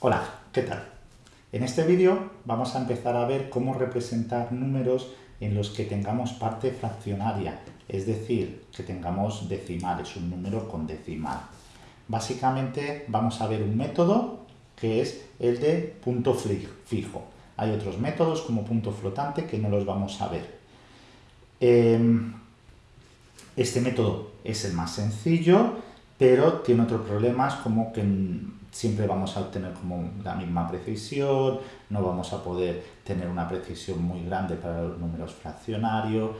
Hola, ¿qué tal? En este vídeo vamos a empezar a ver cómo representar números en los que tengamos parte fraccionaria, es decir, que tengamos decimales, un número con decimal. Básicamente vamos a ver un método que es el de punto fijo. Hay otros métodos como punto flotante que no los vamos a ver. Em, este método es el más sencillo, pero tiene otros problemas como que siempre vamos a obtener como la misma precisión, no vamos a poder tener una precisión muy grande para los números fraccionarios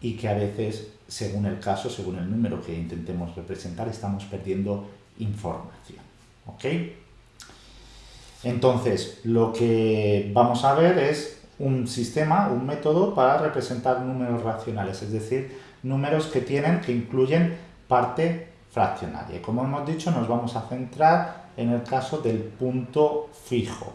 y que a veces, según el caso, según el número que intentemos representar, estamos perdiendo información. ¿Ok? Entonces, lo que vamos a ver es un sistema, un método para representar números racionales, es decir, números que tienen, que incluyen parte fraccionaria. Y como hemos dicho, nos vamos a centrar en el caso del punto fijo.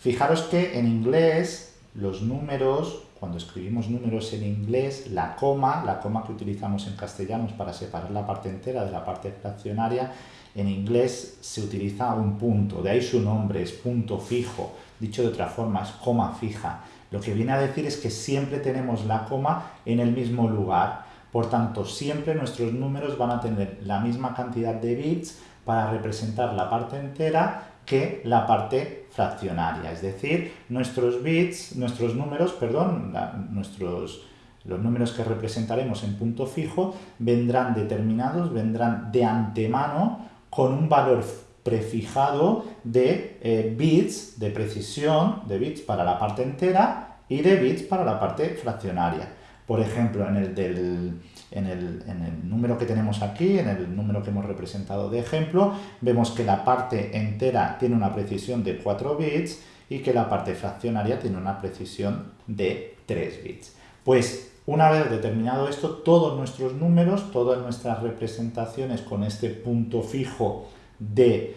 Fijaros que en inglés los números, cuando escribimos números en inglés, la coma, la coma que utilizamos en castellano para separar la parte entera de la parte fraccionaria, en inglés se utiliza un punto, de ahí su nombre, es punto fijo, dicho de otra forma, es coma fija. Lo que viene a decir es que siempre tenemos la coma en el mismo lugar, por tanto, siempre nuestros números van a tener la misma cantidad de bits para representar la parte entera que la parte fraccionaria. Es decir, nuestros bits, nuestros números, perdón, nuestros, los números que representaremos en punto fijo vendrán determinados, vendrán de antemano con un valor prefijado de eh, bits, de precisión, de bits para la parte entera y de bits para la parte fraccionaria. Por ejemplo, en el, del, en, el, en el, número que tenemos aquí, en el número que hemos representado de ejemplo, vemos que la parte entera tiene una precisión de 4 bits y que la parte fraccionaria tiene una precisión de 3 bits. Pues una vez determinado esto, todos nuestros números, todas nuestras representaciones con este punto fijo de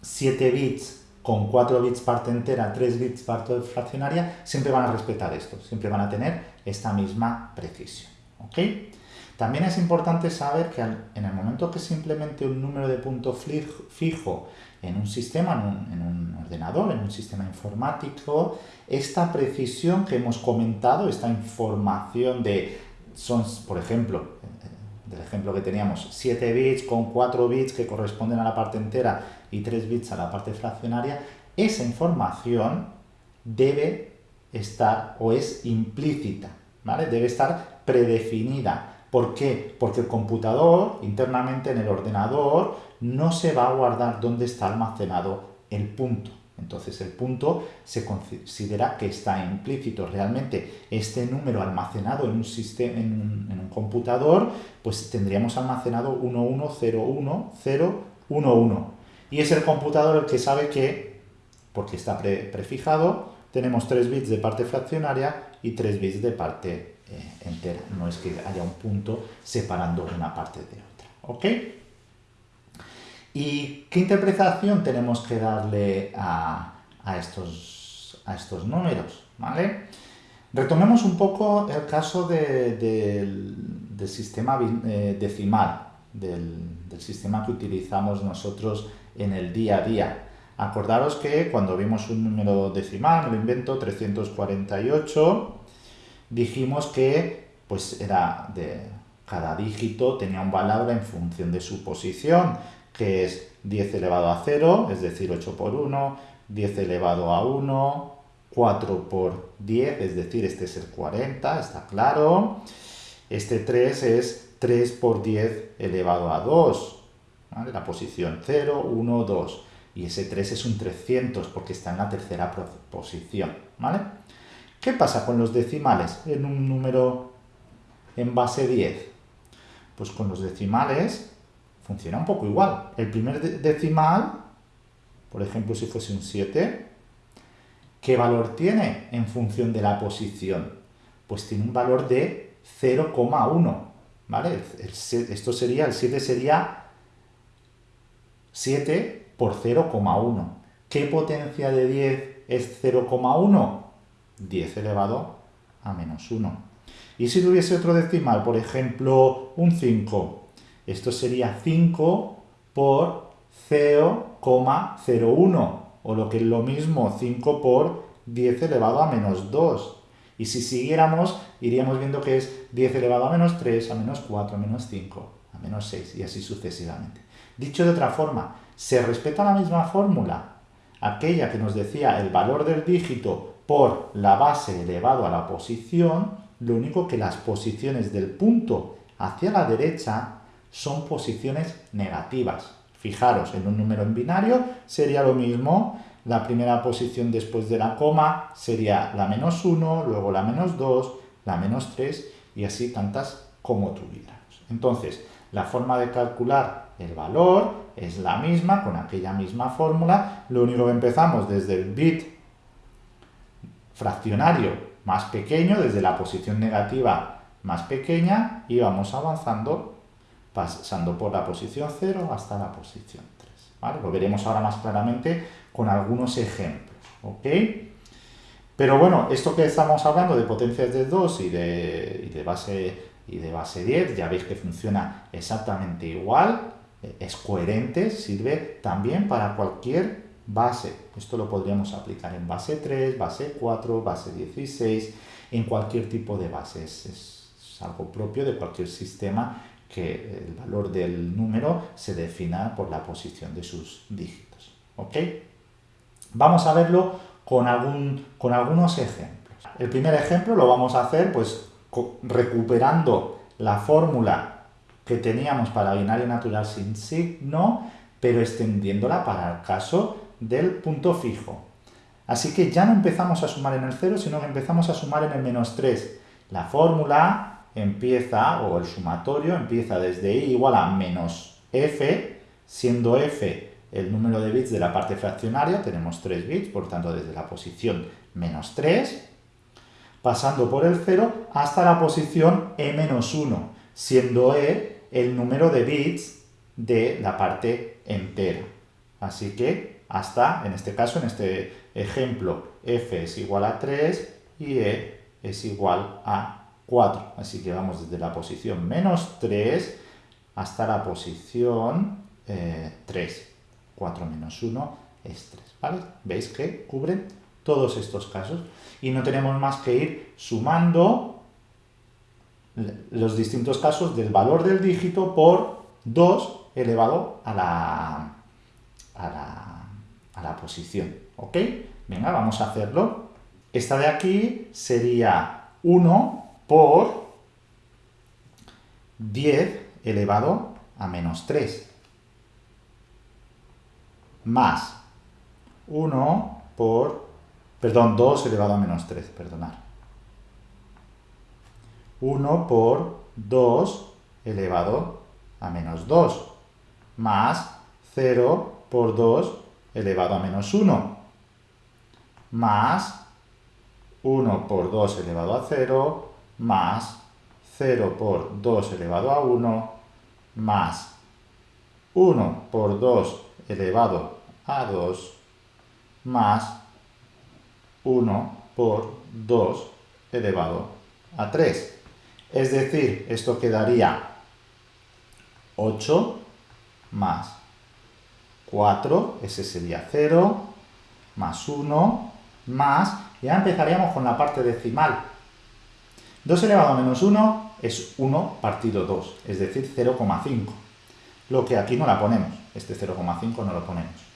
7 em, bits con 4 bits parte entera, 3 bits parte fraccionaria, siempre van a respetar esto, siempre van a tener esta misma precisión. También es importante saber que en el momento que se implemente un número de punto fijo en un sistema, en un, ordenador, en un sistema informático, esta precisión que hemos comentado, esta información de, son, por ejemplo, del ejemplo que teníamos, 7 bits con 4 bits que corresponden a la parte entera y 3 bits a la parte fraccionaria, esa información debe estar o es implícita, ¿vale? Debe estar predefinida. ¿Por qué? Porque el computador, internamente en el ordenador, no se va a guardar dónde está almacenado el punto. Entonces el punto se considera que está implícito. Realmente este número almacenado en un, sistema, en un, computador, pues tendríamos almacenado 11010111. Y es el computador el que sabe que, porque está prefijado, tenemos 3 bits de parte fraccionaria y 3 bits de parte eh, entera. No es que haya un punto separando una parte de otra. ¿Ok? ¿Y qué interpretación tenemos que darle a, estos, a estos números? ¿vale? Retomemos un poco el caso del sistema eh, decimal, del, sistema que utilizamos nosotros en el día a día. Acordaros que cuando vimos un número decimal, me lo invento, 348, dijimos que pues era de cada dígito tenía un valor en función de su posición que es 10 elevado a 0, es decir, 8 por 1, 10 elevado a 1, 4 por 10, es decir, este es el 40, está claro. Este 3 es 3 por 10 elevado a 2, la posición 0, 1, 2. Y ese 3 es un 300 porque está en la tercera posición. ¿vale? ¿Qué pasa con los decimales en un número en base 10? Pues con los decimales funciona un poco igual. El primer decimal, por ejemplo, si fuese un 7, ¿qué valor tiene en función de la posición? Pues tiene un valor de 0,1, ¿vale? esto sería, el 7 sería 7 por 0,1. ¿Qué potencia de 10 es 0,1? 10 elevado a menos 1. Y si tuviese otro decimal, por ejemplo, un 5, esto sería 5 por 0,01 o lo que es lo mismo 5 por 10 elevado a menos 2. Y si siguiéramos, iríamos viendo que es 10 elevado a menos 3, a menos 4, a menos 5, a menos 6 y así sucesivamente. Dicho de otra forma, se respeta la misma fórmula, aquella que nos decía el valor del dígito por la base elevado a la posición, lo único que las posiciones del punto hacia la derecha son posiciones negativas. Fijaros, en un número en binario sería lo mismo, la primera posición después de la coma sería la menos 1, luego la menos 2, la menos 3 y así tantas como tuviéramos. Entonces, la forma de calcular el valor es la misma, con aquella misma fórmula, lo único que empezamos desde el bit fraccionario más pequeño, desde la posición negativa más pequeña, y vamos avanzando pasando por la posición 0 hasta la posición 3. Lo veremos ahora más claramente con algunos ejemplos. Pero bueno, esto que estamos hablando de potencias de 2 y de, de, base, y de base 10, ya veis que funciona exactamente igual, es coherente, sirve también para cualquier base. Esto lo podríamos aplicar en base 3, base 4, base 16, en cualquier tipo de base. es algo propio de cualquier sistema que el valor del número se defina por la posición de sus dígitos. ¿Ok? Vamos a verlo con, algún, con algunos ejemplos. El primer ejemplo lo vamos a hacer pues recuperando la fórmula que teníamos para binario natural sin signo, pero extendiéndola para el caso del punto fijo. Así que ya no empezamos a sumar en el 0, sino que empezamos a sumar en el menos 3. La fórmula empieza, o el sumatorio empieza desde i igual a menos f, siendo f el número de bits de la parte fraccionaria, tenemos 3 bits, por tanto desde la posición menos 3, pasando por el 0 hasta la posición e menos 1, siendo e el número de bits de la parte entera. Así que hasta, en este caso, en este ejemplo, f es igual a 3 y e es igual a 4. Así que vamos desde la posición menos 3 hasta la posición 3. 4 menos 1 es 3. ¿vale? ¿Veis que cubren todos estos casos? Y no tenemos más que ir sumando los distintos casos del valor del dígito por 2 elevado a la, a la, a la posición. ¿Ok? Venga, vamos a hacerlo. Esta de aquí sería 1 por 10 elevado a menos 3 más 1 por, perdón, 2 elevado a menos 3, perdonad. 1 por 2 elevado a menos 2 más 0 por 2 elevado a menos 1 más 1 por 2 elevado a 0 más 0 por 2 elevado a 1 más 1 por 2 elevado a 2 más 1 por 2 elevado a 3. Es decir, esto quedaría 8 más 4, ese sería 0, más 1, más, ya empezaríamos con la parte decimal. 2 elevado a menos 1 es 1 partido 2, es decir, 0,5. Lo que aquí no la ponemos, este 0,5 no lo ponemos.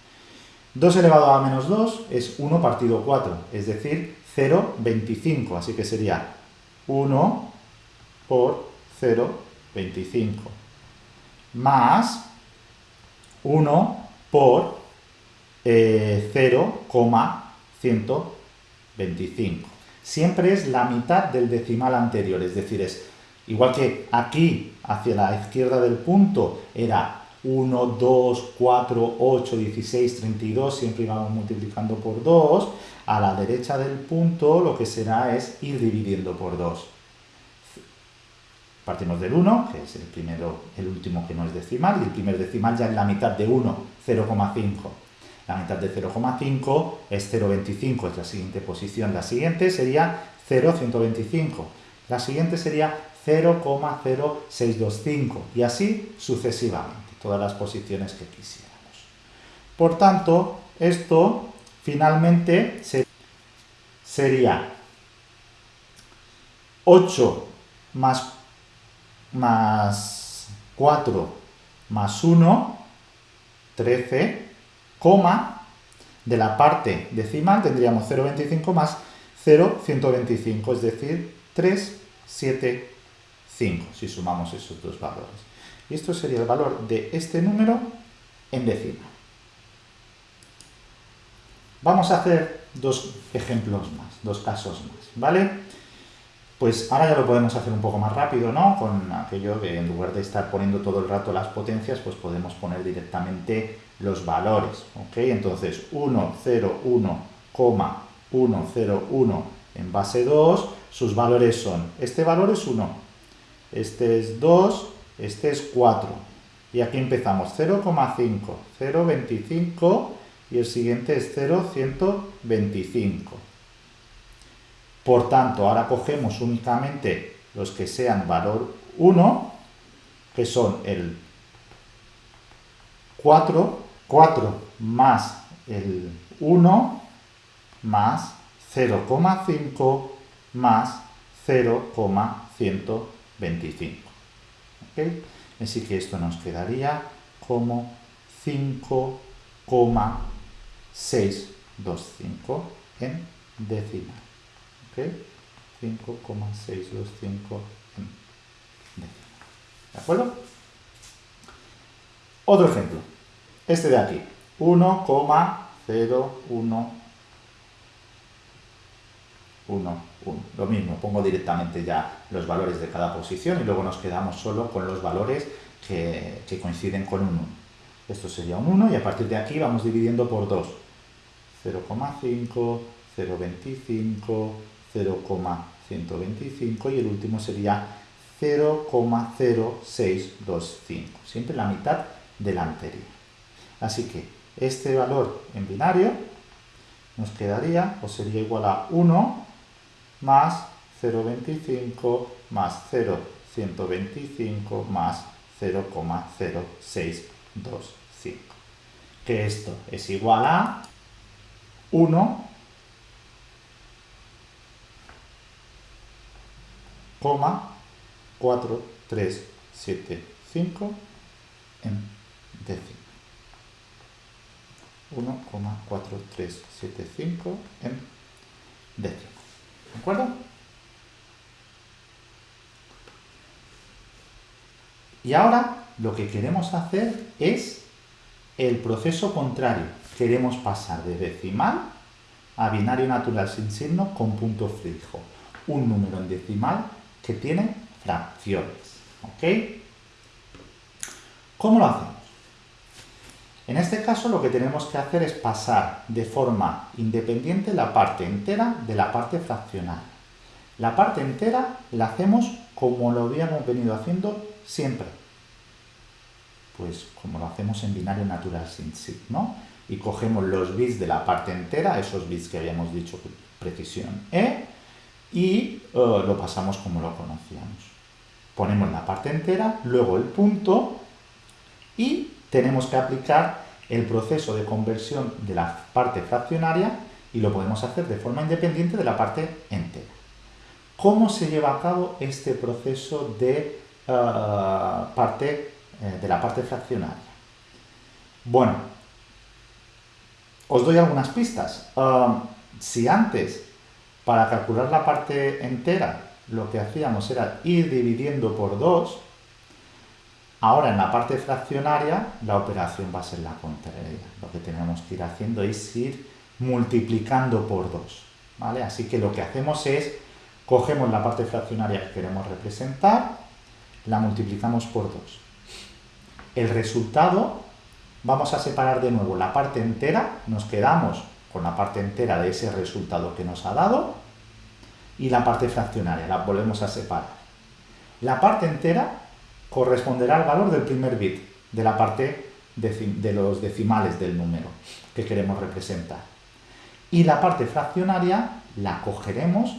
2 elevado a menos 2 es 1 partido 4, es decir, 0,25. Así que sería 1 por 0,25 más 1 por eh, 0,125 siempre es la mitad del decimal anterior, es decir, es igual que aquí, hacia la izquierda del punto, era 1, 2, 4, 8, 16, 32, siempre íbamos multiplicando por 2, a la derecha del punto lo que será es ir dividiendo por 2. Partimos del 1, que es el primero, el último que no es decimal, y el primer decimal ya es la mitad de 1, 0,5. La mitad de 0,5 es 0,25, es la siguiente posición. La siguiente sería 0,125. La siguiente sería 0,0625 y así sucesivamente, todas las posiciones que quisiéramos. Por tanto, esto finalmente sería 8 más, más 4 más 1, 13, coma, de la parte decimal tendríamos 0,25 más 0,125, es decir, 3, 7, 5, si sumamos esos dos valores. Y esto sería el valor de este número en decimal. Vamos a hacer dos ejemplos más, dos casos más, ¿vale? Pues ahora ya lo podemos hacer un poco más rápido, ¿no? Con aquello de en lugar de estar poniendo todo el rato las potencias, pues podemos poner directamente los valores, ¿ok? Entonces 1, 0, 1, 1, 0, 1 en base 2, sus valores son, este valor es 1, este es 2, este es 4, y aquí empezamos 0,5, 0,25 y el siguiente es 0,125. Por tanto, ahora cogemos únicamente los que sean valor 1, que son el 4, 4 más el 1 más 0,5 más 0,125. Así que esto nos quedaría como 5,625 en decimal. 5,625 en ¿De acuerdo? Otro ejemplo. Este de aquí. 1,01 1, 1. Lo mismo, pongo directamente ya los valores de cada posición y luego nos quedamos solo con los valores que, que coinciden con un 1. Esto sería un 1 y a partir de aquí vamos dividiendo por 2. 0,5, 0,25, 0,125 y el último sería 0,0625, siempre la mitad del anterior. Así que este valor en binario nos quedaría o sería igual a 1 más 0,25 más 0,125 más 0,0625. Que esto es igual a 1 4, 3, 7, 5 en décimo. 1,4375 en décimo. ¿De acuerdo? Y ahora lo que queremos hacer es el proceso contrario. Queremos pasar de decimal a binario natural sin signo con punto fijo. Un número en decimal que tiene fracciones. ¿Ok? ¿Cómo lo hacemos? En este caso lo que tenemos que hacer es pasar de forma independiente la parte entera de la parte fraccionaria. La parte entera la hacemos como lo habíamos venido haciendo siempre. Pues como lo hacemos en binario natural sin signo. Y cogemos los bits de la parte entera, esos bits que habíamos dicho precisión E, y eh, lo pasamos como lo conocíamos. Ponemos la parte entera, luego el punto y tenemos que aplicar el proceso de conversión de la parte fraccionaria y lo podemos hacer de forma independiente de la parte entera. ¿Cómo se lleva a cabo este proceso de, eh, parte, eh, de la parte fraccionaria? Bueno, os doy algunas pistas. si antes para calcular la parte entera, lo que hacíamos era ir dividiendo por 2. Ahora en la parte fraccionaria, la operación va a ser la contraria. Lo que tenemos que ir haciendo es ir multiplicando por 2. ¿vale? Así que lo que hacemos es, cogemos la parte fraccionaria que queremos representar, la multiplicamos por 2. El resultado, vamos a separar de nuevo la parte entera, nos quedamos con la parte entera de ese resultado que nos ha dado y la parte fraccionaria, la volvemos a separar. La parte entera corresponderá al valor del primer bit de la parte de los decimales del número que queremos representar. Y la parte fraccionaria la cogeremos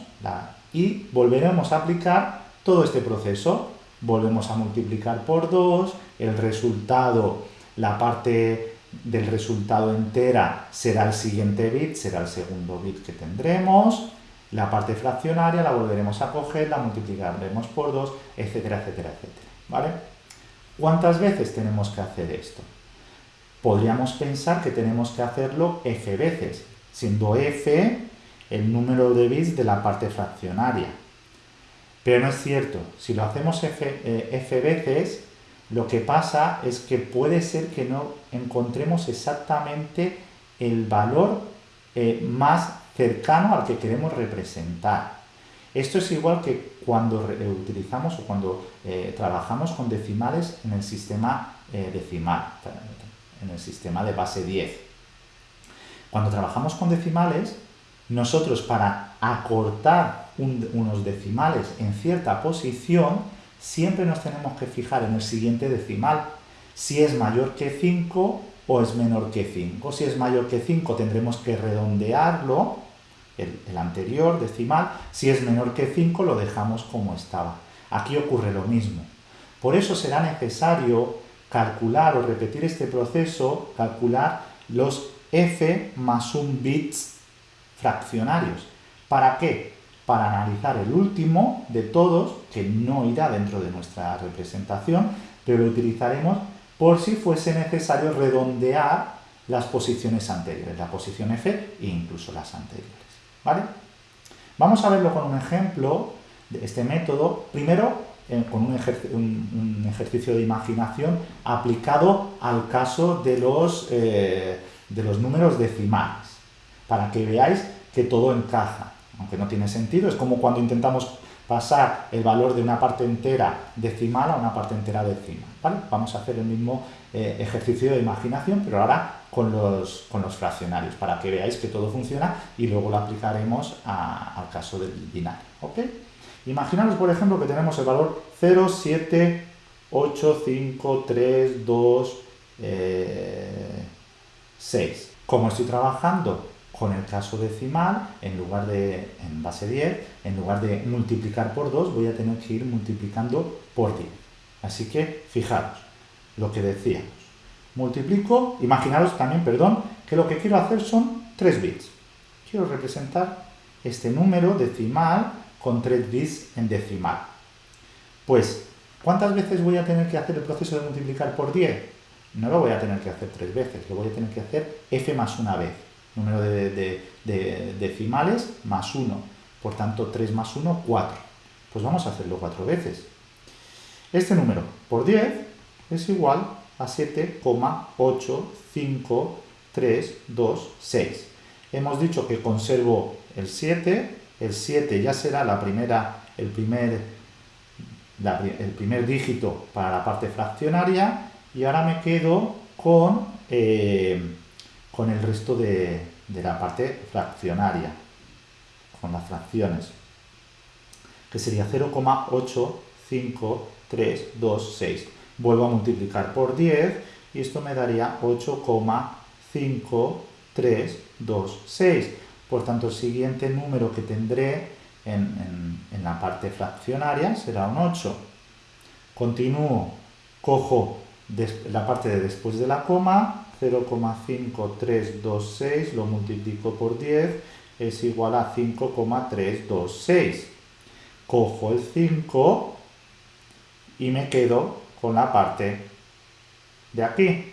y volveremos a aplicar todo este proceso. Volvemos a multiplicar por 2, el resultado, la parte del resultado entera será el siguiente bit, será el segundo bit que tendremos, la parte fraccionaria la volveremos a coger, la multiplicaremos por 2, etcétera, etcétera, etcétera. ¿Vale? ¿Cuántas veces tenemos que hacer esto? Podríamos pensar que tenemos que hacerlo f veces, siendo f el número de bits de la parte fraccionaria. Pero no es cierto, si lo hacemos f, eh, veces, lo que pasa es que puede ser que no encontremos exactamente el valor eh, más cercano al que queremos representar. Esto es igual que cuando utilizamos o cuando eh, trabajamos con decimales en el sistema eh, decimal, en el sistema de base 10. Cuando trabajamos con decimales, nosotros para acortar unos decimales en cierta posición, siempre nos tenemos que fijar en el siguiente decimal. Si es mayor que 5 o es menor que 5. Si es mayor que 5 tendremos que redondearlo, el, anterior decimal. Si es menor que 5 lo dejamos como estaba. Aquí ocurre lo mismo. Por eso será necesario calcular o repetir este proceso, calcular los f más un bits fraccionarios. ¿Para qué? Para analizar el último de todos, que no irá dentro de nuestra representación, pero lo utilizaremos por si fuese necesario redondear las posiciones anteriores, la posición F e incluso las anteriores. ¿Vale? Vamos a verlo con un ejemplo de este método. Primero, eh, con un, ejercicio de imaginación aplicado al caso de los, eh, de los números decimales, para que veáis que todo encaja, aunque no tiene sentido. Es como cuando intentamos pasar el valor de una parte entera decimal a una parte entera decimal. ¿vale? Vamos a hacer el mismo eh, ejercicio de imaginación, pero ahora con los, con los, fraccionarios, para que veáis que todo funciona y luego lo aplicaremos al caso del binario. ¿ok? Imaginaros, por ejemplo, que tenemos el valor 0, 7, 8, 5, 3, 2, 6. Como estoy trabajando con el caso decimal, en lugar de, en base 10, en lugar de multiplicar por 2, voy a tener que ir multiplicando por 10. Así que, fijaros, lo que decíamos. Multiplico, imaginaros también, perdón, que lo que quiero hacer son 3 bits. Quiero representar este número decimal con 3 bits en decimal. Pues, ¿cuántas veces voy a tener que hacer el proceso de multiplicar por 10? No lo voy a tener que hacer 3 veces, lo voy a tener que hacer f más una vez número de, decimales más 1. Por tanto, 3 más 1, 4. Pues vamos a hacerlo 4 veces. Este número por 10 es igual a 7,85326. Hemos dicho que conservo el 7. El 7 ya será la primera, el, primer, el primer dígito para la parte fraccionaria. Y ahora me quedo con... Eh, con el resto de, la parte fraccionaria, con las fracciones, que sería 0,85326. Vuelvo a multiplicar por 10 y esto me daría 8,5326. Por tanto, el siguiente número que tendré en, en la parte fraccionaria será un 8. Continúo, cojo la parte de después de la coma, 0,5326 lo multiplico por 10 es igual a 5,326. Cojo el 5 y me quedo con la parte de aquí.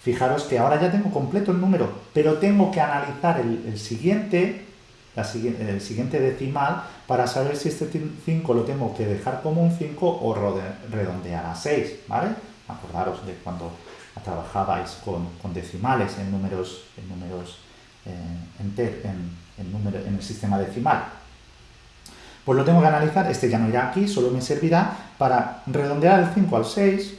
Fijaros que ahora ya tengo completo el número, pero tengo que analizar el, siguiente, el siguiente decimal para saber si este 5 lo tengo que dejar como un 5 o redondear a 6, ¿vale? Acordaros de cuando trabajabais con, decimales en números, en, eh, en el sistema decimal. Pues lo tengo que analizar, este ya no irá aquí, solo me servirá para redondear el 5 al 6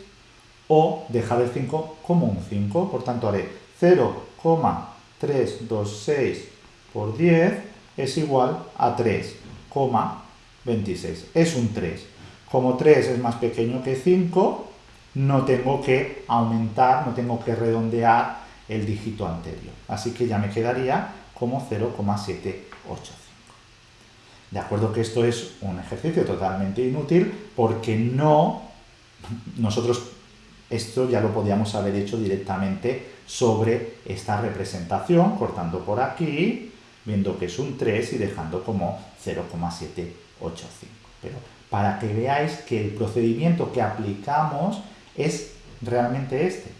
o dejar el 5 como un 5. Por tanto, haré 0,326 por 10 es igual a 3,26. Es un 3. Como 3 es más pequeño que 5, no tengo que aumentar, no tengo que redondear el dígito anterior. Así que ya me quedaría como 0,785. De acuerdo que esto es un ejercicio totalmente inútil porque no, nosotros Esto ya lo podíamos haber hecho directamente sobre esta representación, cortando por aquí, viendo que es un 3 y dejando como 0,785. Pero para que veáis que el procedimiento que aplicamos es realmente este.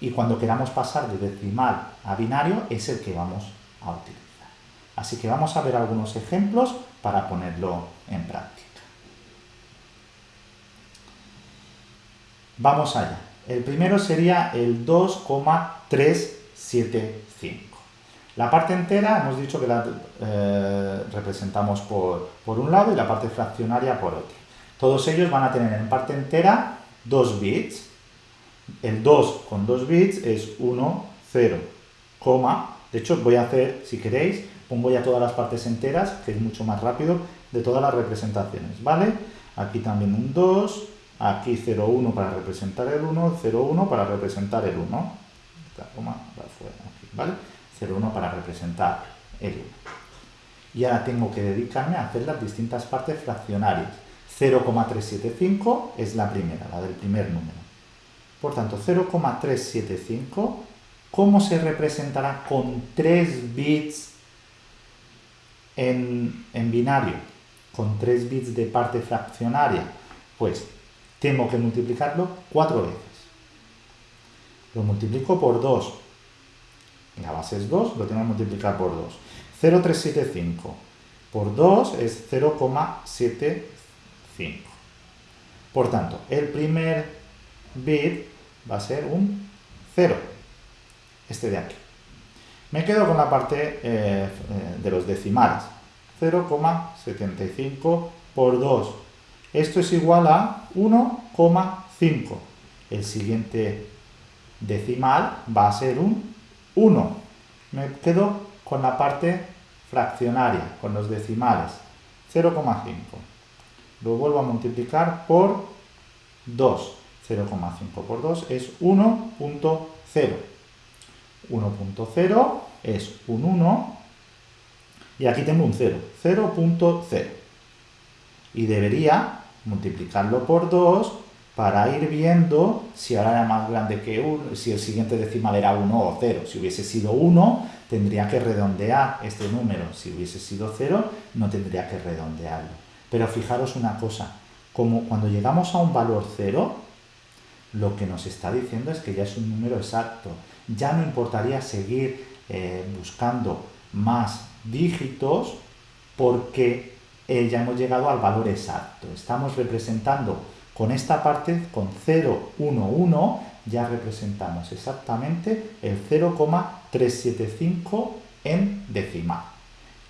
Y cuando queramos pasar de decimal a binario es el que vamos a utilizar. Así que vamos a ver algunos ejemplos para ponerlo en práctica. Vamos allá. El primero sería el 2,375. La parte entera hemos dicho que la eh, representamos por, por, un lado y la parte fraccionaria por otro. Todos ellos van a tener en parte entera 2 bits. El 2 con 2 bits es 1, 0, coma. De hecho, voy a hacer, si queréis, pongo ya todas las partes enteras, que es mucho más rápido, de todas las representaciones, ¿vale? Aquí también un 2, aquí 0, 1 para representar el 1, 0, 1 para representar el 1. Esta coma va fuera, aquí, ¿vale? 0,1 para representar el 1. Y ahora tengo que dedicarme a hacer las distintas partes fraccionarias. 0,375 es la primera, la del primer número. Por tanto, 0,375, ¿cómo se representará con 3 bits en, en binario? Con 3 bits de parte fraccionaria. Pues tengo que multiplicarlo 4 veces. Lo multiplico por 2, la base es 2, lo tengo que multiplicar por 2. 0,375 por 2 es 0,75. Por tanto, el primer bit va a ser un 0, este de aquí. Me quedo con la parte eh, de los decimales. 0,75 por 2. Esto es igual a 1,5. El siguiente decimal va a ser un 1. Me quedo con la parte fraccionaria, con los decimales. 0,5. Lo vuelvo a multiplicar por 2. 0,5 por 2 es 1.0. 1.0 es un 1 y aquí tengo un 0. 0.0. Y debería multiplicarlo por 2 para ir viendo si ahora era más grande que 1, si el siguiente decimal era 1 o 0. Si hubiese sido 1, tendría que redondear este número. Si hubiese sido 0, no tendría que redondearlo. Pero fijaros una cosa, como cuando llegamos a un valor 0, lo que nos está diciendo es que ya es un número exacto. Ya no importaría seguir eh, buscando más dígitos porque eh, ya hemos llegado al valor exacto. Estamos representando con esta parte, con 0, 1, 1, ya representamos exactamente el 0,375 en decimal.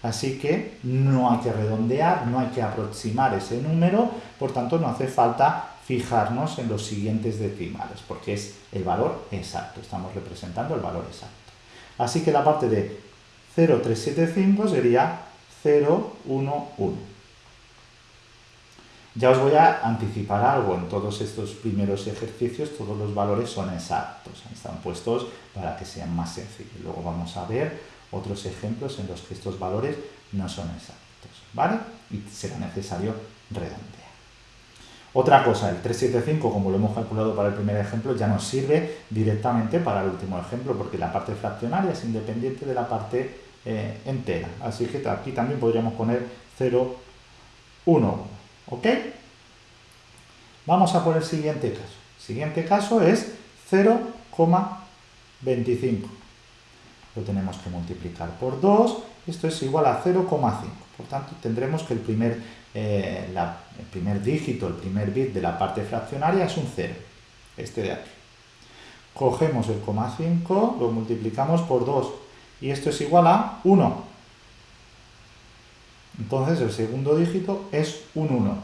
Así que no hay que redondear, no hay que aproximar ese número, por tanto no hace falta fijarnos en los siguientes decimales, porque es el valor exacto, estamos representando el valor exacto. Así que la parte de 0,375 sería 0,11. Ya os voy a anticipar algo, en todos estos primeros ejercicios todos los valores son exactos, están puestos para que sean más sencillos. Luego vamos a ver otros ejemplos en los que estos valores no son exactos, ¿vale? Y será necesario redondear. Otra cosa, el 375, como lo hemos calculado para el primer ejemplo, ya nos sirve directamente para el último ejemplo, porque la parte fraccionaria es independiente de la parte eh, entera. Así que aquí también podríamos poner 0, 1, ¿Ok? Vamos a por el siguiente caso. El siguiente caso es 0,25. Lo tenemos que multiplicar por 2. Esto es igual a 0,5. Por tanto, tendremos que el primer, eh, el primer dígito, el primer bit de la parte fraccionaria es un 0. Este de aquí. Cogemos el 0,5, lo multiplicamos por 2. Y esto es igual a 1. Entonces el segundo dígito es un 1.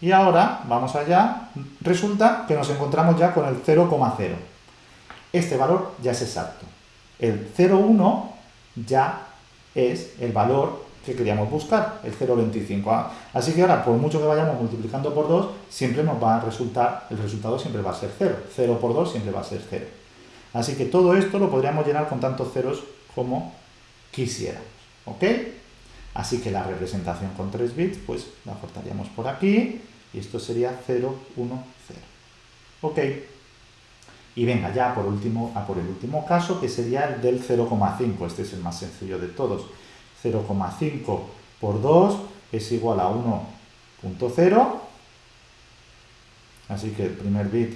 Y ahora, vamos allá, resulta que nos encontramos ya con el 0,0. Este valor ya es exacto. El 0,1 ya es el valor que queríamos buscar, el 0,25. Así que ahora, por mucho que vayamos multiplicando por 2, siempre nos va a resultar, el resultado siempre va a ser 0. 0 por 2 siempre va a ser 0. Así que todo esto lo podríamos llenar con tantos ceros como quisiéramos. ¿Ok? Así que la representación con 3 bits, pues la cortaríamos por aquí y esto sería 0, 1, 0. Ok. Y venga, ya por, último, a por el último caso, que sería el del 0,5. Este es el más sencillo de todos. 0,5 por 2 es igual a 1.0. Así que el primer bit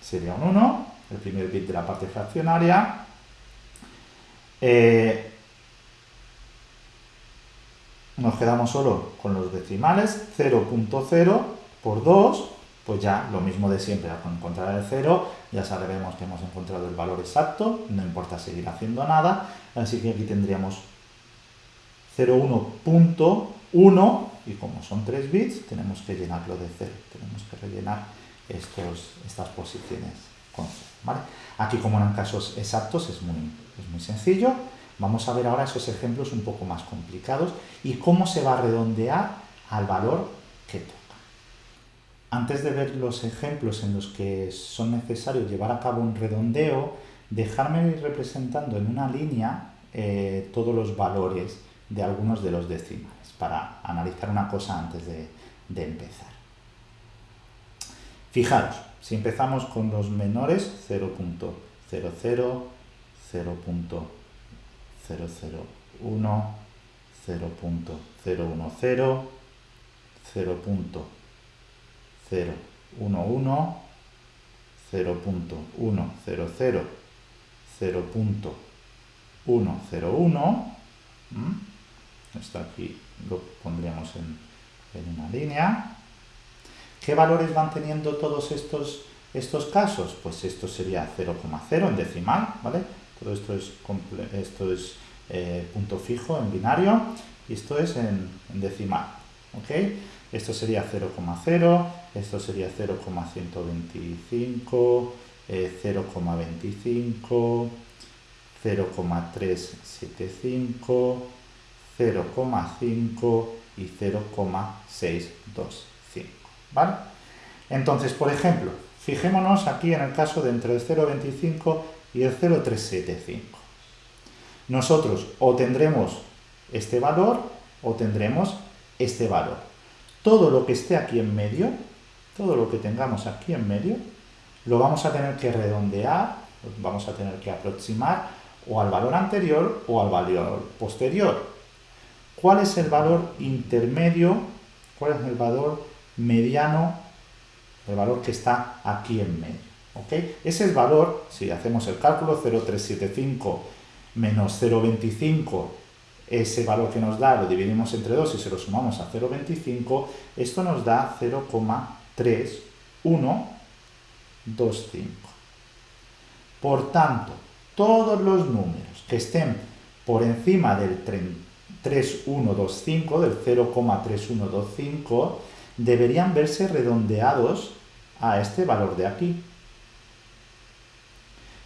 sería un 1, el primer bit de la parte fraccionaria. Eh, nos quedamos solo con los decimales, 0.0 por 2, pues ya lo mismo de siempre, al encontrar el 0 ya sabemos que hemos encontrado el valor exacto, no importa seguir haciendo nada, así que aquí tendríamos 0,1.1 y como son 3 bits tenemos que llenarlo de 0, tenemos que rellenar estos, estas posiciones con 0. Aquí como eran casos exactos es muy, es muy sencillo, Vamos a ver ahora esos ejemplos un poco más complicados y cómo se va a redondear al valor que toca. Antes de ver los ejemplos en los que son necesarios llevar a cabo un redondeo, dejarme ir representando en una línea eh, todos los valores de algunos de los decimales para analizar una cosa antes de, de empezar. Fijaros, si empezamos con los menores, 0.00, 0.00, 0.0.1, 0.010, 0.011, 0.100, 0.101, esto aquí lo pondríamos en, en, una línea. ¿Qué valores van teniendo todos estos, estos casos? Pues esto sería 0,0 en decimal, ¿vale? todo esto es, esto es eh, punto fijo en binario y esto es en, decimal. ¿ok? Esto sería 0,0, esto sería 0,125, 0,25, 0,375, 0,5 y 0,625. ¿Vale? Entonces, por ejemplo, fijémonos aquí en el caso de entre el 0,25 y el 0,375. Nosotros o tendremos este valor o tendremos este valor. Todo lo que esté aquí en medio, todo lo que tengamos aquí en medio, lo vamos a tener que redondear, vamos a tener que aproximar o al valor anterior o al valor posterior. ¿Cuál es el valor intermedio? ¿Cuál es el valor mediano? El valor que está aquí en medio. ¿okay? Ese valor, si hacemos el cálculo, 0,375 menos 0,25, ese valor que nos da lo dividimos entre 2 y se lo sumamos a 0,25, esto nos da 0,3125. Por tanto, todos los números que estén por encima del 3125, del 0,3125, deberían verse redondeados a este valor de aquí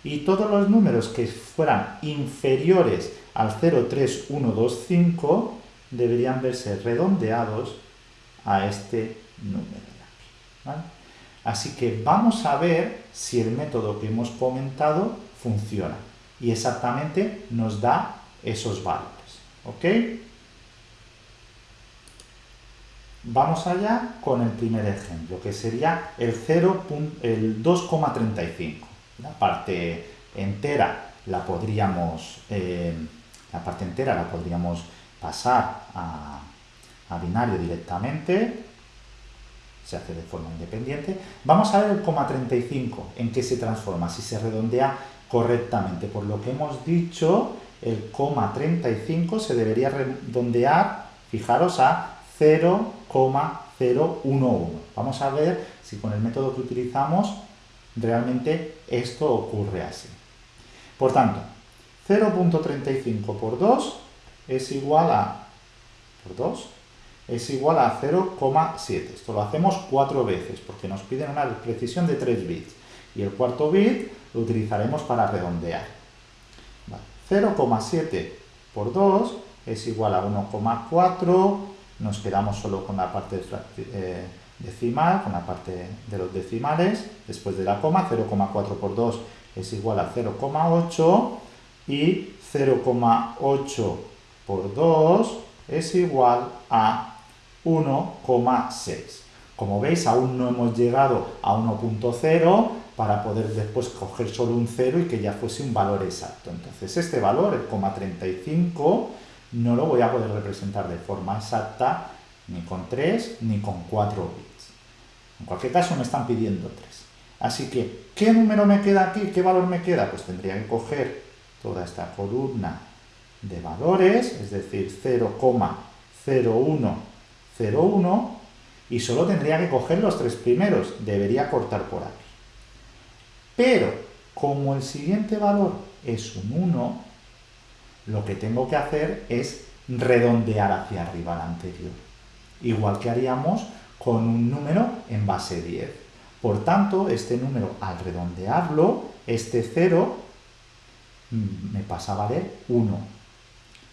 y todos los números que fueran inferiores al 03125 deberían verse redondeados a este número de aquí. Así que vamos a ver si el método que hemos comentado funciona y exactamente nos da esos valores. ¿Ok? Vamos allá con el primer ejemplo, que sería el, el 2,35 la parte entera la podríamos, eh, la parte entera la podríamos pasar a, binario directamente, se hace de forma independiente. Vamos a ver el coma 35, en qué se transforma, si se redondea correctamente. Por lo que hemos dicho, el coma 35 se debería redondear, fijaros, a 0,011. Vamos a ver si con el método que utilizamos realmente esto ocurre así. Por tanto, 0.35 por 2 es igual a, por 2, es igual a 0,7. Esto lo hacemos cuatro veces porque nos piden una precisión de 3 bits. Y el cuarto bit lo utilizaremos para redondear. 0,7 por 2 es igual a 1,4. Nos quedamos solo con la parte eh, decimal, con la parte de los decimales, después de la coma, 0,4 por 2 es igual a 0,8 y 0,8 por 2 es igual a 1,6. Como veis, aún no hemos llegado a 1.0 para poder después coger solo un 0 y que ya fuese un valor exacto. Entonces, este valor, el 35, no lo voy a poder representar de forma exacta ni con 3 ni con 4 bits. En cualquier caso, me están pidiendo 3. Así que, ¿qué número me queda aquí? ¿Qué valor me queda? Pues tendría que coger toda esta columna de valores, es decir, 0,0101, y solo tendría que coger los tres primeros, debería cortar por aquí. Pero, como el siguiente valor es un 1, lo que tengo que hacer es redondear hacia arriba al anterior. Igual que haríamos con un número en base 10. Por tanto, este número, al redondearlo, este 0 mm, me pasa a valer 1.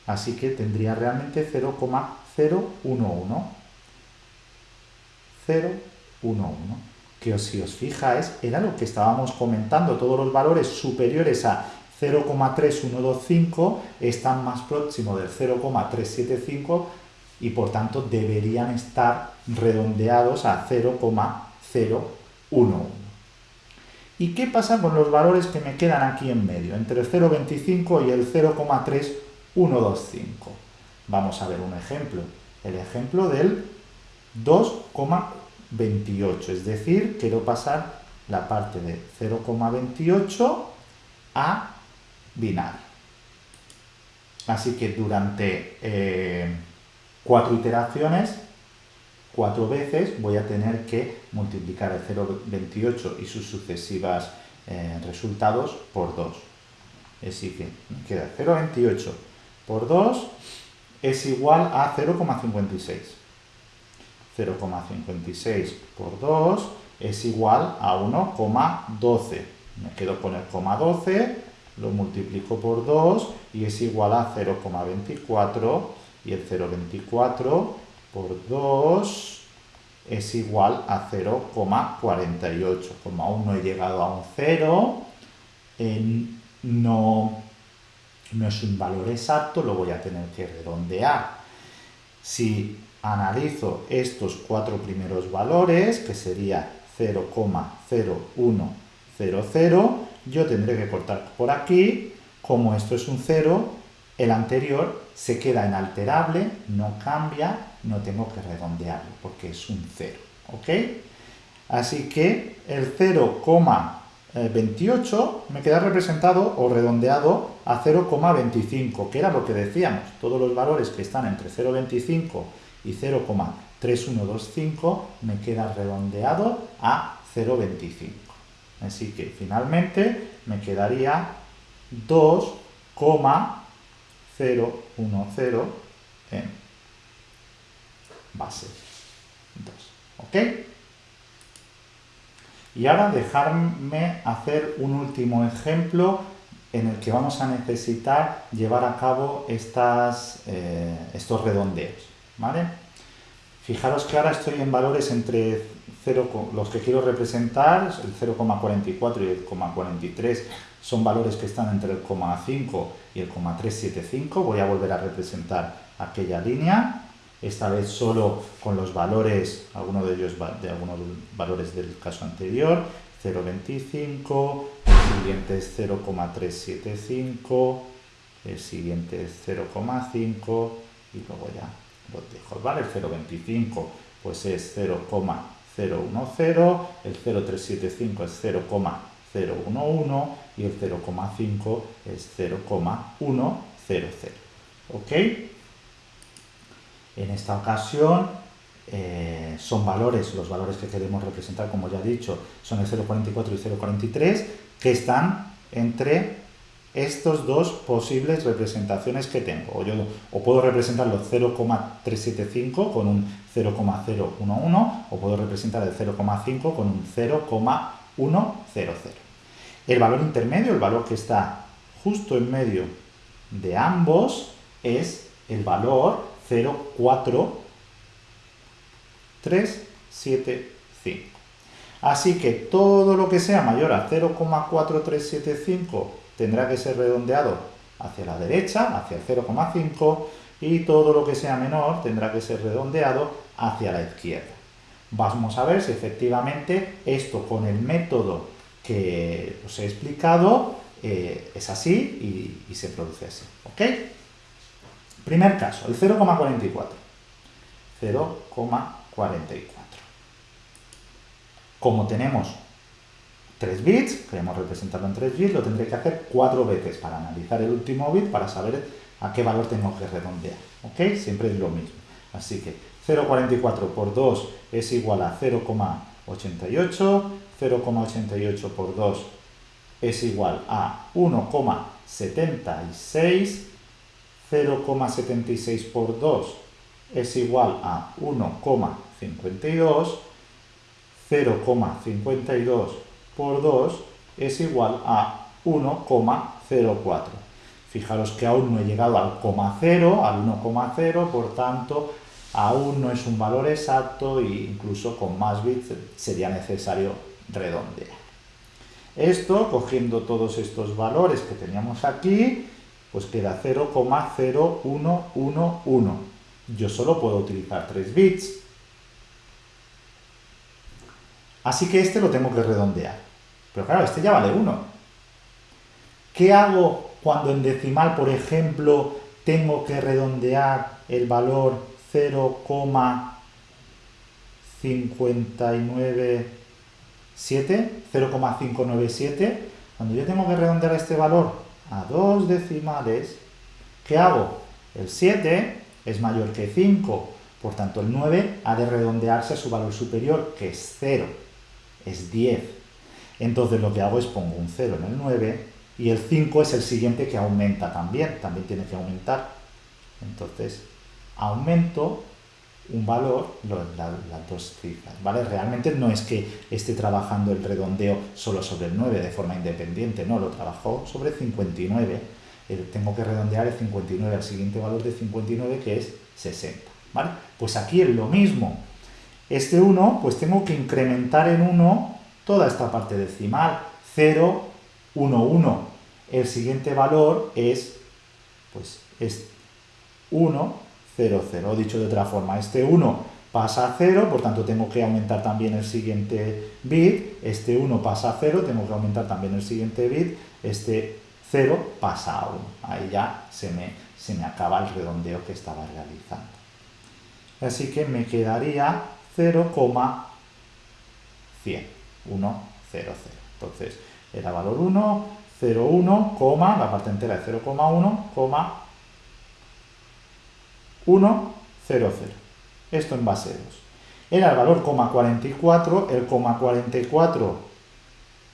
Así que tendría realmente 0,011. 0, 1, 1. Que si os fijáis, era lo que estábamos comentando, todos los valores superiores a 0,3125 están más próximos del 0,375 y por tanto deberían estar redondeados a 0,011. ¿Y qué pasa con los valores que me quedan aquí en medio, entre el 0,25 y el 0,3125? Vamos a ver un ejemplo. El ejemplo del 2,28, es decir, quiero pasar la parte de 0,28 a binario. Así que durante eh, cuatro iteraciones, cuatro veces, voy a tener que multiplicar el 0,28 y sus sucesivas eh, resultados por 2. Así que me queda 0,28 por 2 es igual a 0,56. 0,56 por 2 es igual a 1,12. Me quedo con el 12, lo multiplico por 2 y es igual a 0,24 y el 0,24 por 2 es igual a 0,48. Como aún no he llegado a un 0, no, no es un valor exacto, lo voy a tener que redondear. Si analizo estos cuatro primeros valores, que sería 0,0100, yo tendré que cortar por aquí, como esto es un 0, el anterior se queda inalterable, no cambia, no tengo que redondearlo, porque es un 0, ¿ok? Así que el 0,28 me queda representado o redondeado a 0,25, que era lo que decíamos, todos los valores que están entre 0,25 y 0,3125 me queda redondeado a 0,25. Así que finalmente me quedaría 2,010 en base 2. ¿Ok? Y ahora dejarme hacer un último ejemplo en el que vamos a necesitar llevar a cabo estas, eh, estos redondeos. ¿Vale? Fijaros que ahora estoy en valores entre 0, los que quiero representar, el 0,44 y el 0,43 son valores que están entre el 0,5 y el 0,375. Voy a volver a representar aquella línea, esta vez solo con los valores, algunos de ellos de algunos valores del caso anterior, 0,25, el siguiente es 0,375, el siguiente es 0,5 y luego ya dejo, ¿vale? El 0,25 pues es 0,010, el 0,375 es 0,011 y el 0,5 es 0,100. ¿Ok? En esta ocasión eh, son valores, los valores que queremos representar, como ya he dicho, son el 0,44 y 0,43, que están entre estos dos posibles representaciones que tengo. O, o puedo representar los 0,375 con un 0,011 o puedo representar el 0,5 con un 0,100. El valor intermedio, el valor que está justo en medio de ambos, es el valor 0,4375. Así que todo lo que sea mayor a 0,4375 tendrá que ser redondeado hacia la derecha, hacia el 0,5, y todo lo que sea menor tendrá que ser redondeado hacia la izquierda. Vamos a ver si efectivamente esto con el método que os he explicado eh, es así y, se produce así. ¿Ok? Primer caso, el 0,44. 0,44. Como tenemos 3 bits, queremos representarlo en 3 bits, lo tendré que hacer 4 veces para analizar el último bit para saber a qué valor tengo que redondear. ¿Ok? Siempre es lo mismo. Así que 0,44 por 2 es igual a 0,88, 0,88 por 2 es igual a 1,76, 0,76 por 2 es igual a 1,52, 0,52 por 2 es igual a 1,04. Fijaros que aún no he llegado al coma 0, al 1,0, por tanto, aún no es un valor exacto e incluso con más bits sería necesario redondear. Esto, cogiendo todos estos valores que teníamos aquí, pues queda 0,0111. Yo solo puedo utilizar 3 bits. Así que este lo tengo que redondear. Pero claro, este ya vale 1. ¿Qué hago cuando en decimal, por ejemplo, tengo que redondear el valor 0,597? 0,597. Cuando yo tengo que redondear este valor a dos decimales, ¿qué hago? El 7 es mayor que 5, por tanto el 9 ha de redondearse a su valor superior, que es 0, es 10. Entonces lo que hago es pongo un 0 en el 9 y el 5 es el siguiente que aumenta también, también tiene que aumentar. Entonces aumento un valor, las dos cifras, ¿vale? Realmente no es que esté trabajando el redondeo solo sobre el 9 de forma independiente, no, lo trabajo sobre 59. Eh, tengo que redondear el 59 al siguiente valor de 59 que es 60, ¿vale? Pues aquí es lo mismo. Este 1, pues tengo que incrementar en 1 toda esta parte decimal, 0, 1, 1. El siguiente valor es, pues, es 1, 0, 0. Dicho de otra forma, este 1 pasa a 0, por tanto tengo que aumentar también el siguiente bit, este 1 pasa a 0, tengo que aumentar también el siguiente bit, este 0 pasa a 1. Ahí ya se me, se me acaba el redondeo que estaba realizando. Así que me quedaría 0,100, 1, 0, 0. Entonces, era valor 1, 0, 1, la parte entera de 0,1, 1, 0, 0. Esto en base 2. Era el valor 44, el 44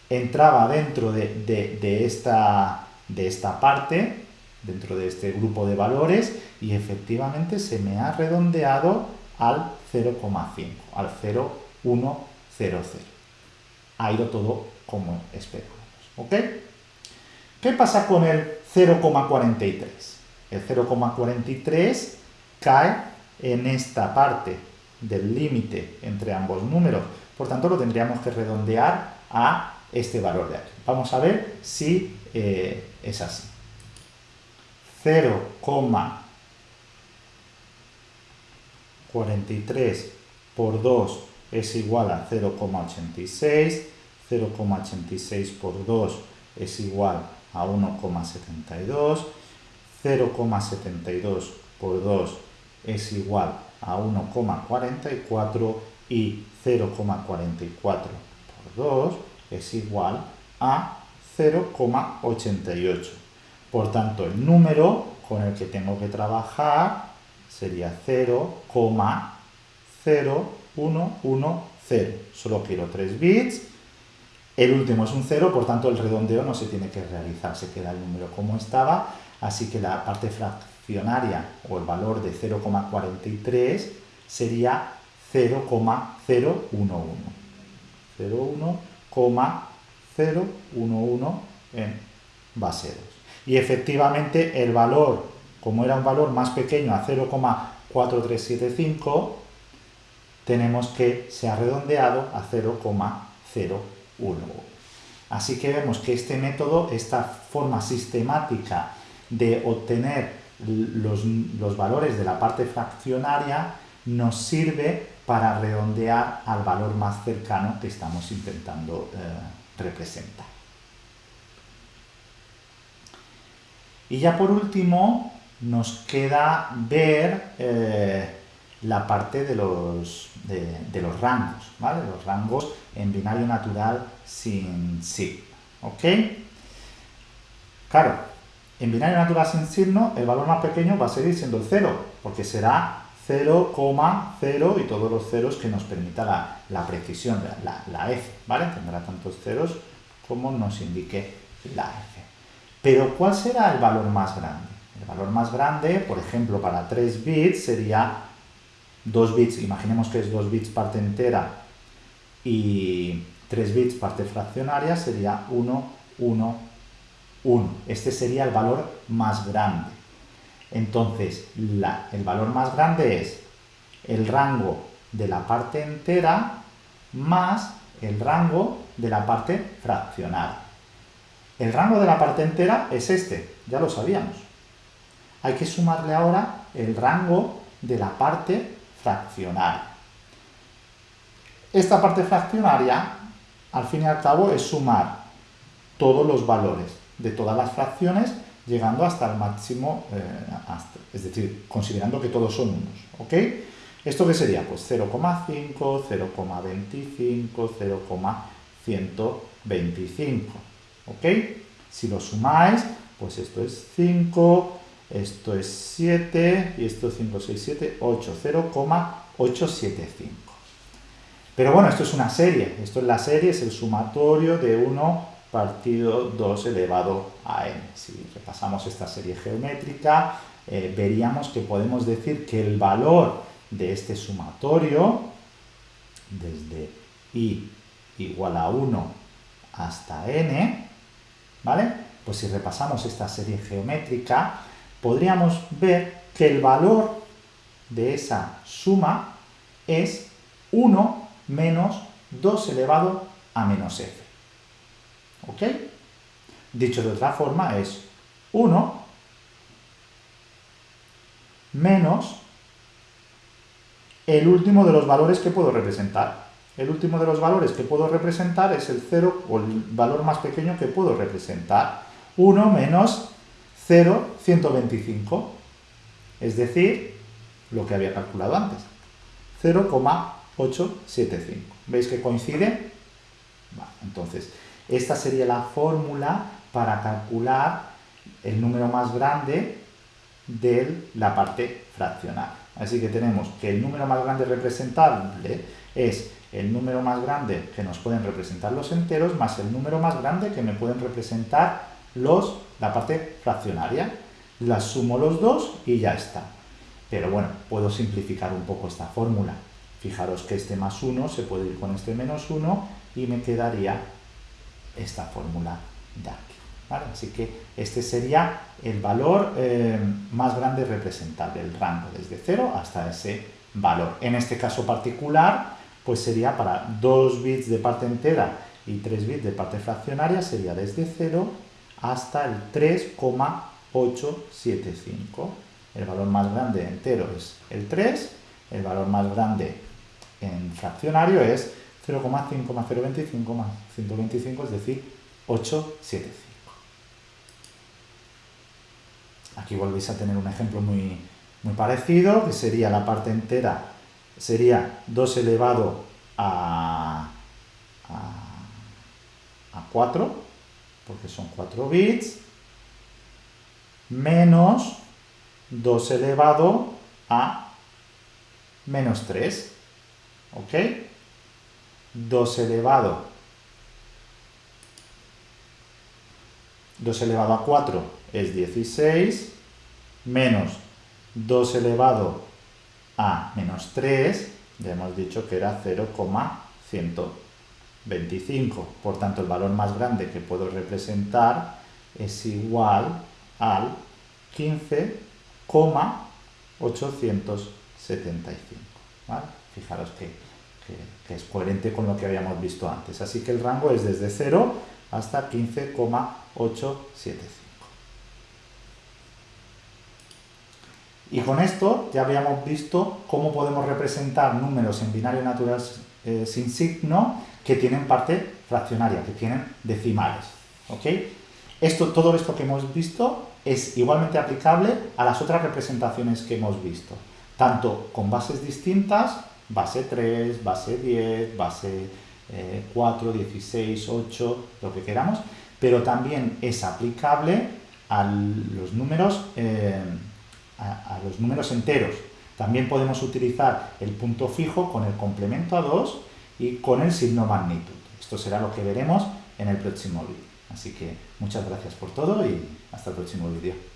entraba dentro de, esta, de esta parte, dentro de este grupo de valores, y efectivamente se me ha redondeado al 0,5, al 0,100. Ha ido todo como esperábamos. ¿Ok? ¿Qué pasa con el 0,43? El 0,43 cae en esta parte del límite entre ambos números. Por tanto, lo tendríamos que redondear a este valor de aquí. Vamos a ver si eh, es así. 0,43 por 2 es igual a 0,86. 0,86 por 2 es igual a 1,72. 0,72 por 2 es igual a 1,44 y 0,44 por 2 es igual a 0,88. Por tanto, el número con el que tengo que trabajar sería 0,0110. Solo quiero 3 bits. El último es un 0, por tanto el redondeo no se tiene que realizar, se queda el número como estaba. Así que la parte fraccionaria o el valor de 0,43 sería 0,011. 0,011 en base 2. Y efectivamente el valor, como era un valor más pequeño a 0,4375, tenemos que se ha redondeado a 0,011. Así que vemos que este método, esta forma sistemática de obtener los, valores de la parte fraccionaria nos sirve para redondear al valor más cercano que estamos intentando eh, representar. Y ya por último nos queda ver eh, la parte de los, de, los rangos, ¿vale? Los rangos en binario natural sin signo, ¿ok? Claro, en binario natural sin signo el valor más pequeño va a seguir siendo el 0, porque será 0,0 y todos los ceros que nos permita la, precisión, la, la, f, ¿vale? Tendrá tantos ceros como nos indique la f. Pero ¿cuál será el valor más grande? El valor más grande, por ejemplo, para 3 bits sería 2 bits, imaginemos que es 2 bits parte entera y 3 bits parte fraccionaria, sería 1, 1, 1. Este sería el valor más grande. Entonces, el valor más grande es el rango de la parte entera más el rango de la parte fraccionaria. El rango de la parte entera es este, ya lo sabíamos. Hay que sumarle ahora el rango de la parte fraccionaria. Esta parte fraccionaria, al fin y al cabo, es sumar todos los valores de todas las fracciones llegando hasta el máximo, eh, es decir, considerando que todos son unos, ¿ok? ¿Esto qué sería? Pues 0,5, 0,25, 0,125, ¿ok? Si lo sumáis, pues esto es 5, esto es 7 y esto es 5, 6, 7, 8, 0,875. Pero bueno, esto es una serie, esto es la serie, es el sumatorio de 1 partido 2 elevado a n. Si repasamos esta serie geométrica, eh, veríamos que podemos decir que el valor de este sumatorio, desde i igual a 1 hasta n, ¿vale? Pues si repasamos esta serie geométrica, podríamos ver que el valor de esa suma es 1 menos 2 elevado a menos f. ¿Ok? Dicho de otra forma es 1 menos el último de los valores que puedo representar. El último de los valores que puedo representar es el 0 o el valor más pequeño que puedo representar. 1 menos 0,125, es decir, lo que había calculado antes, 0,875. ¿Veis que coincide? entonces, esta sería la fórmula para calcular el número más grande de la parte fraccional. Así que tenemos que el número más grande representable es el número más grande que nos pueden representar los enteros más el número más grande que me pueden representar los, la parte fraccionaria. Las sumo los dos y ya está. Pero bueno, puedo simplificar un poco esta fórmula. Fijaros que este más 1 se puede ir con este menos 1 y me quedaría esta fórmula de aquí. Así que este sería el valor eh, más grande representable, el rango desde 0 hasta ese valor. En este caso particular, pues sería para 2 bits de parte entera y 3 bits de parte fraccionaria, sería desde 0 hasta el 3,875. El valor más grande entero es el 3, el valor más grande en fraccionario es 0,5,025 más 125, es decir, 875. Aquí volvéis a tener un ejemplo muy, muy parecido, que sería la parte entera, sería 2 elevado a, a, a 4, porque son 4 bits, menos 2 elevado a menos 3, ¿ok? 2 elevado 2 elevado a 4 es 16, menos 2 elevado a menos 3, ya hemos dicho que era 0,125. Por tanto, el valor más grande que puedo representar es igual al 15,875. Fijaros que, que, es coherente con lo que habíamos visto antes. Así que el rango es desde 0 hasta 15,875. Y con esto ya habíamos visto cómo podemos representar números en binario natural eh, sin signo que tienen parte fraccionaria, que tienen decimales. Esto, todo esto que hemos visto es igualmente aplicable a las otras representaciones que hemos visto, tanto con bases distintas, base 3, base 10, base 4, 16, 8, lo que queramos, pero también es aplicable a los números, eh, a, los números enteros. También podemos utilizar el punto fijo con el complemento a 2 y con el signo magnitud. Esto será lo que veremos en el próximo vídeo. Así que muchas gracias por todo y hasta el próximo vídeo.